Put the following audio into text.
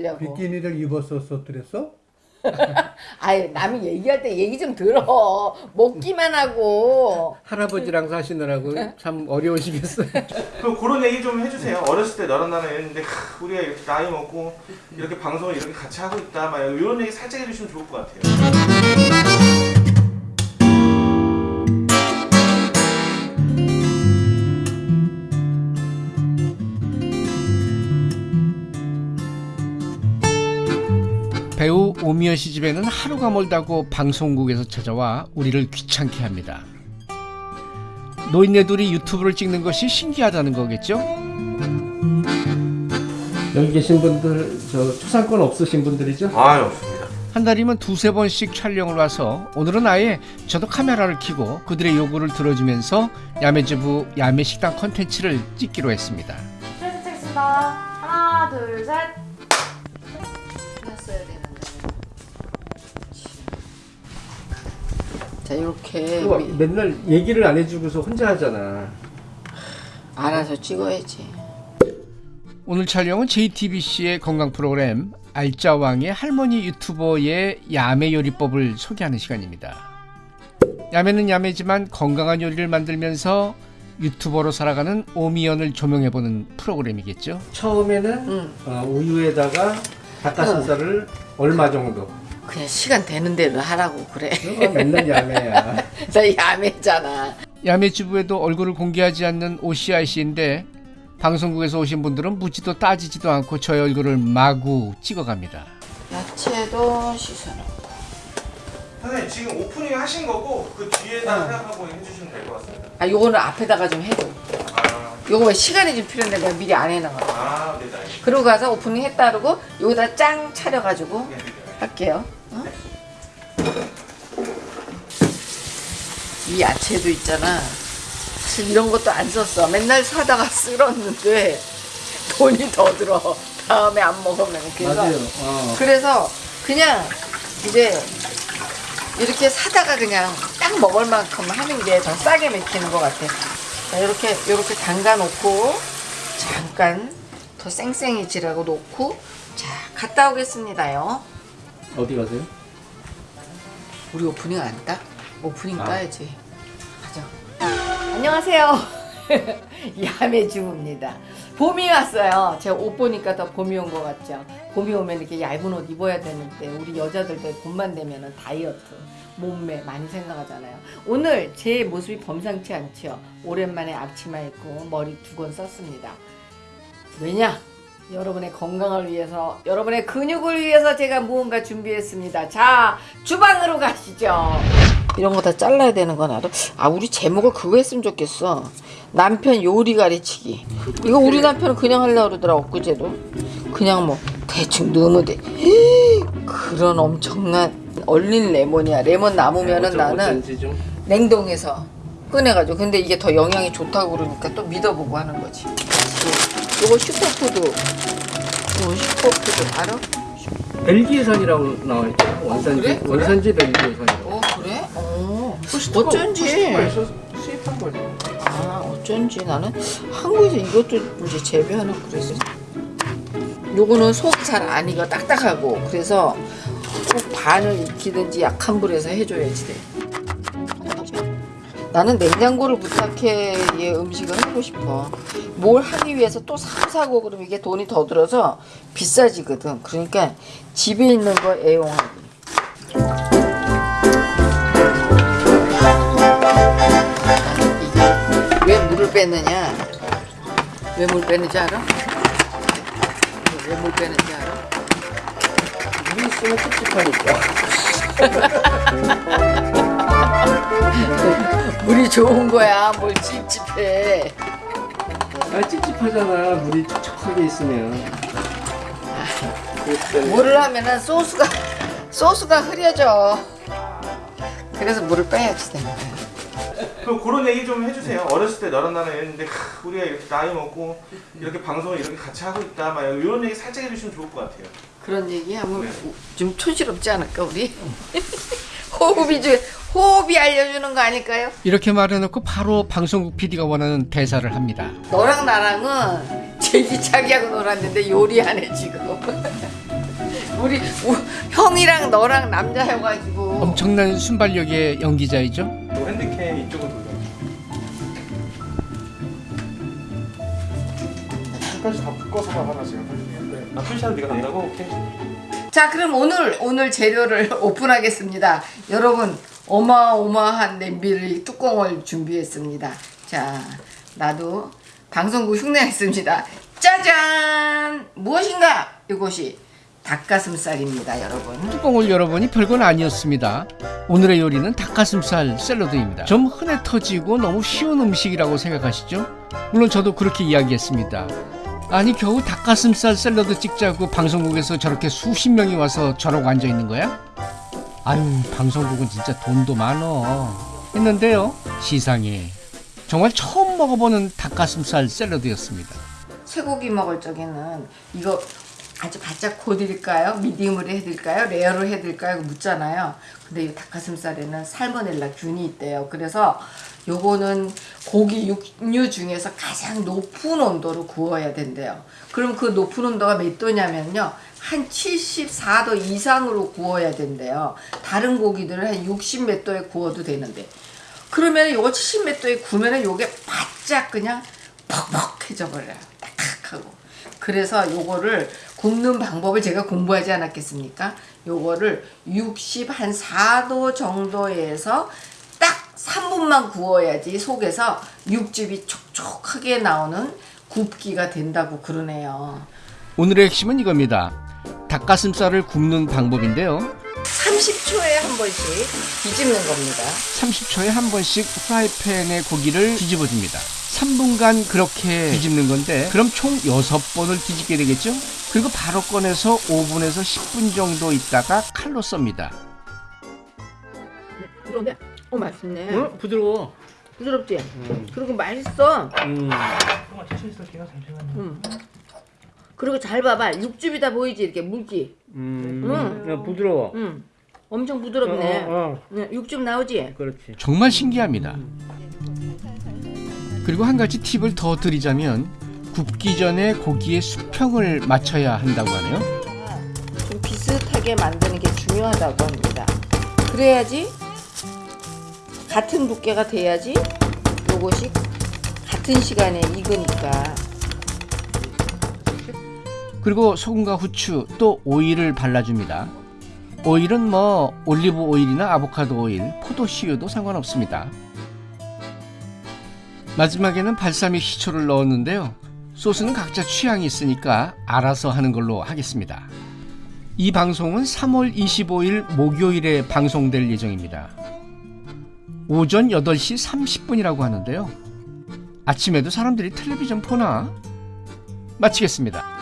려고 비키니를 입었었어 그랬어? 아유 남이 얘기할 때 얘기 좀 들어 먹기만 하고 할아버지랑 사시느라고 참 어려우시겠어요. 그 그런 얘기 좀 해주세요. 어렸을 때 너랑 나는 이랬는데 크, 우리가 이렇게 나이 먹고 이렇게 방송을 이렇게 같이 하고 있다 막 이런 얘기 살짝 해주시면 좋을 것 같아요. 오미연 씨 집에는 하루가 멀다고 방송국에서 찾아와 우리를 귀찮게 합니다. 노인네 둘이 유튜브를 찍는 것이 신기하다는 거겠죠? 여기 계신 분들 저 초상권 없으신 분들이죠? 아유 없습니다. 한 달이면 두세 번씩 촬영을 와서 오늘은 아예 저도 카메라를 켜고 그들의 요구를 들어주면서 야매주부 야매식당 컨텐츠를 찍기로 했습니다. 트레스 찍겠습니다. 하나, 둘, 셋. 자 이렇게 그거 미- 맨날 얘기를 안 해주고서 혼자 하잖아. 알아서 찍어야지 오늘 촬영은 JTBC의 건강 프로그램 알짜왕의 할머니 유튜버의 야매 요리법을 소개하는 시간입니다. 야매는 야매지만 건강한 요리를 만들면서 유튜버로 살아가는 오미연을 조명해보는 프로그램이겠죠. 처음에는 응. 어, 우유에다가 닭가슴살을 얼마 정도? 그냥 시간 되는 대로 하라고 그래 그거 맨날 야매야. 나 야매잖아 야매주부에도 얼굴을 공개하지 않는 씨인데 방송국에서 오신 분들은 묻지도 따지지도 않고 저의 얼굴을 마구 찍어갑니다. 야채도 씻어놓고 선생님 지금 오프닝 하신 거고 그 뒤에다 생각하고 해주시면 될 것 같습니다. 아 요거는 앞에다가 좀 해줘 아, 요거 시간이 좀 필요한데 내가 미리 안 해놔 아, 네, 알겠습니다. 그러고 가서 오프닝 했다 그러고 여기다 짱 차려가지고 네, 네, 네. 할게요 어? 이 야채도 있잖아 사실 이런 것도 안 썼어 맨날 사다가 쓸었는데 돈이 더 들어 다음에 안 먹으면 그래서. 어. 그래서 그냥 이제 이렇게 사다가 그냥 딱 먹을 만큼 하는 게 더 싸게 먹히는 것 같아. 자, 이렇게 이렇게 담가 놓고 잠깐 더 쌩쌩해지라고 놓고 자 갔다 오겠습니다요. 어디 가세요? 우리 오프닝 안 따? 오프닝 아. 따야지. 가자. 안녕하세요. 야매 주부입니다. 봄이 왔어요. 제가 옷 보니까 더 봄이 온 것 같죠. 봄이 오면 이렇게 얇은 옷 입어야 되는데 우리 여자들도 봄만 되면은 다이어트, 몸매 많이 생각하잖아요. 오늘 제 모습이 범상치 않죠. 오랜만에 앞치마 입고 머리 두 건 썼습니다. 왜냐? 여러분의 건강을 위해서, 여러분의 근육을 위해서 제가 무언가 준비했습니다. 자, 주방으로 가시죠. 이런 거 다 잘라야 되는 건 알아? 아, 우리 제목을 그거 했으면 좋겠어. 남편 요리 가르치기. 이거 우리 남편은 그냥 하려고 그러더라, 엊그제도. 그냥 뭐, 대충 넣으면 돼. 그런 엄청난 얼린 레몬이야. 레몬 남으면은 어쩐- 나는 냉동해서 꺼내가지고 근데 이게 더 영양이 좋다고 그러니까 또 믿어보고 하는 거지 요거 슈퍼푸드. 요거 슈퍼푸드. 알아? 벨기에산이라고 나와 있죠. 원산지. 그래? 원산지 벨기에산이라고. 어 그래? 어. 어쩐지. 수입한 거죠. 아 어쩐지 나는 한국에서 이것도 이제 재배하나 그랬어. 요거는 속이 잘 안 익어. 딱딱하고. 그래서 꼭 반을 익히든지 약한 불에서 해줘야지 돼. 나는 냉장고를 부탁해. 얘 음식을 하고 싶어 뭘 하기 위해서 또 사고 사고 그러면 이게 돈이 더 들어서 비싸지거든 그러니까 집에 있는 거 애용하기 이게 왜 물을 빼느냐? 왜 물 빼는지 알아? 왜 물 빼는지 알아? 물 있으면 찝찝하니까. 물이 좋은 거야. 뭘 찝찝해. 아 찝찝하잖아. 물이 촉촉하게 있으면. 물을 하면은 소스가 소스가 흐려져. 그래서 물을 빼야지 되는 거야. 그 그런 얘기 좀 해주세요. 어렸을 때 너랑 이랬는데 크, 우리가 이렇게 나이 먹고 이렇게 방송을 이렇게 같이 하고 있다 막 이런 얘기 살짝 해주시면 좋을 것 같아요. 그런 얘기하면 네. 좀 촌스럽지 않을까 우리? 호흡이 좀 호흡이 알려주는 거 아닐까요? 이렇게 말해놓고 바로 방송국 PD가 원하는 대사를 합니다. 너랑 나랑은 제기차기하고 놀았는데 요리하네 지금. 우리 우- 형이랑 너랑 남자여가지고 엄청난 순발력의 연기자이죠. 또 핸드캠 이쪽으로 돌려. 끝까지 다 묶어서만 하나 지금 아 풀샷 네가 간다고? 오케이. 자 그럼 오늘 오늘 재료를 오픈하겠습니다 여러분 어마어마한 냄비를 뚜껑을 준비했습니다 자 나도 방송국 흉내냈습니다 짜잔 무엇인가 이것이 닭가슴살입니다 여러분 뚜껑을 열어보니 별건 아니었습니다. 오늘의 요리는 닭가슴살 샐러드입니다. 좀 흔해 터지고 너무 쉬운 음식이라고 생각하시죠? 물론 저도 그렇게 이야기했습니다. 아니 겨우 닭가슴살 샐러드 찍자고 방송국에서 저렇게 수십 명이 와서 저러고 앉아 있는 거야? 아유 방송국은 진짜 돈도 많어 했는데요 시상에 정말 처음 먹어보는 닭가슴살 샐러드였습니다. 쇠고기 먹을 적에는 이거 아주 바짝 고드릴까요? 미디움으로 해드릴까요? 레어로 해드릴까요? 묻잖아요. 근데 이 닭가슴살에는 살모넬라 균이 있대요. 그래서 요거는 고기 육류 중에서 가장 높은 온도로 구워야 된대요. 그럼 그 높은 온도가 몇 도냐면요. 한 74도 이상으로 구워야 된대요. 다른 고기들은 한 60 몇 도에 구워도 되는데. 그러면 요거 70 몇 도에 구우면 요게 바짝 그냥 퍽퍽해져 버려요. 그래서 요거를 굽는 방법을 제가 공부하지 않았겠습니까? 요거를 60 한 4도 정도에서 딱 3분만 구워야지 속에서 육즙이 촉촉하게 나오는 굽기가 된다고 그러네요. 오늘의 핵심은 이겁니다. 닭가슴살을 굽는 방법인데요. 30초에 한 번씩 뒤집는 겁니다. 30초에 한 번씩 프라이팬에 고기를 뒤집어 줍니다. 3분간 그렇게 뒤집는 건데 그럼 총 6번을 뒤집게 되겠죠? 그리고 바로 꺼내서 5분에서 10분 정도 있다가 칼로 썹니다. 그런데 어 맛있네. 부드러워 부드럽지? 그리고 맛있어. 음. 응. 그리고 잘 봐봐. 육즙이 다 보이지? 이렇게 물기. 음. 응. 야, 부드러워 응. 엄청 부드럽네. 어, 어, 응, 육즙 나오지? 그렇지 정말 신기합니다. 그리고 한 가지 팁을 더 드리자면 굽기 전에 고기의 수평을 맞춰야 한다고 하네요. 좀 비슷하게 만드는 게 중요하다고 합니다. 그래야지 같은 두께가 돼야지 요것이 같은 시간에 익으니까. 그리고 소금과 후추 또 오일을 발라줍니다. 오일은 뭐 올리브 오일이나 아보카도 오일, 포도씨유도 상관없습니다. 마지막에는 발사믹 식초를 넣었는데요. 소스는 각자 취향이 있으니까 알아서 하는 걸로 하겠습니다. 이 방송은 3월 25일 목요일에 방송될 예정입니다. 오전 8시 30분이라고 하는데요. 아침에도 사람들이 텔레비전 보나? 마치겠습니다.